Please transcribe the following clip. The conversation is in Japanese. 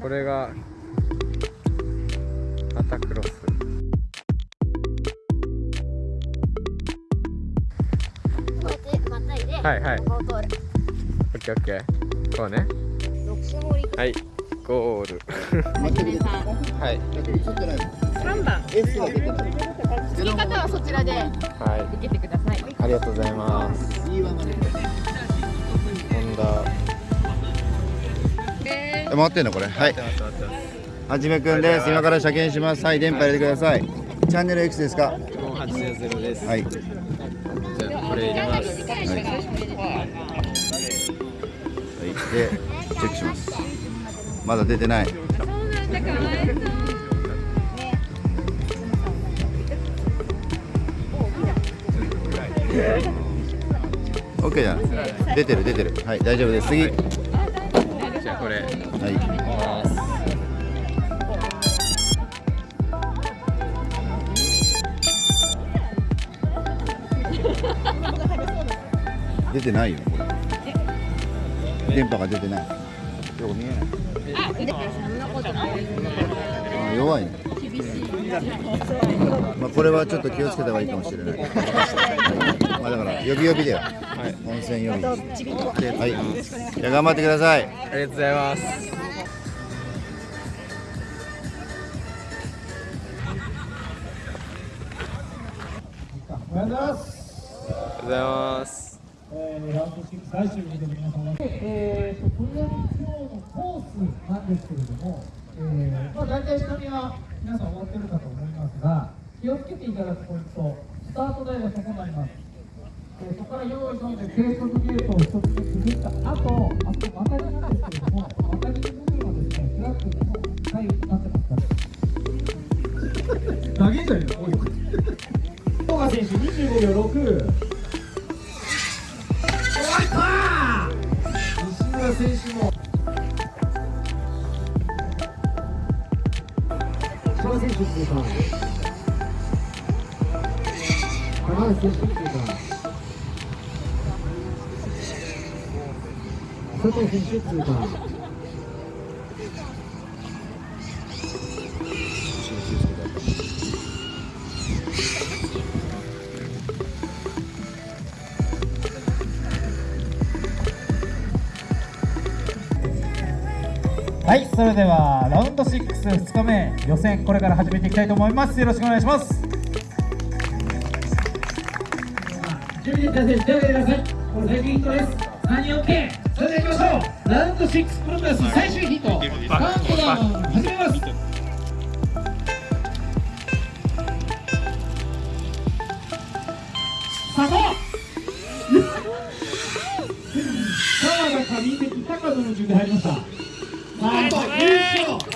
これがアタクロス。こうやってまたいで、はいはい。ここを通る。オッケーオッケー。こうね。はい。ゴール。はい三番。作り方はそちらではい。受けてください。ありがとうございます。いいわね。ホンダ回ってんのこれ？はい。はじめくんです。今から車検します。はい電波入れてください。チャンネル X ですか？5800です。はい。じゃあこれ入れます。はい、はい、でチェックします。まだ出てない。オッケーじゃん。出てる出てる。はい大丈夫です。次。はじゃあこれい。出てないよこれ。電波が出てない。よく見えないあ弱い。ねまあこれはちょっと気をつけた方がいいかもしれない。まあだから呼び呼びだよ、温泉呼び。はい。じゃあ頑張ってください。ありがとうございますおはようございます。ありがとうございますえー、ラウンド6最終日で皆様で、えーと、とりあえず今日のコースなんですけれども、えーまあ、大体下見は皆さん終わってるかと思いますが、気をつけていただくポイント、スタート台がそこになります。えーそこから用意どんで計測ゲートを一つずつくぐった後、あと、またぎなんですけれども、またぎの部分はですね、フラッグにも左右になってますから。投げんじゃねえの、選手25秒6。西村選手も千葉選手通過高橋選手通過佐藤選手通過はい、それではラウンド6、2日目、予選、これから始めていきたいと思います。よろしくお願いします。準備できた選手、手を挙げてください。これ、最終ヒットです。3人 OK。それでは行きましょう。ラウンド6プロス最終ヒット、カウントダウン始めます。さあ、川田上関高野の順で入りました。なんと優勝。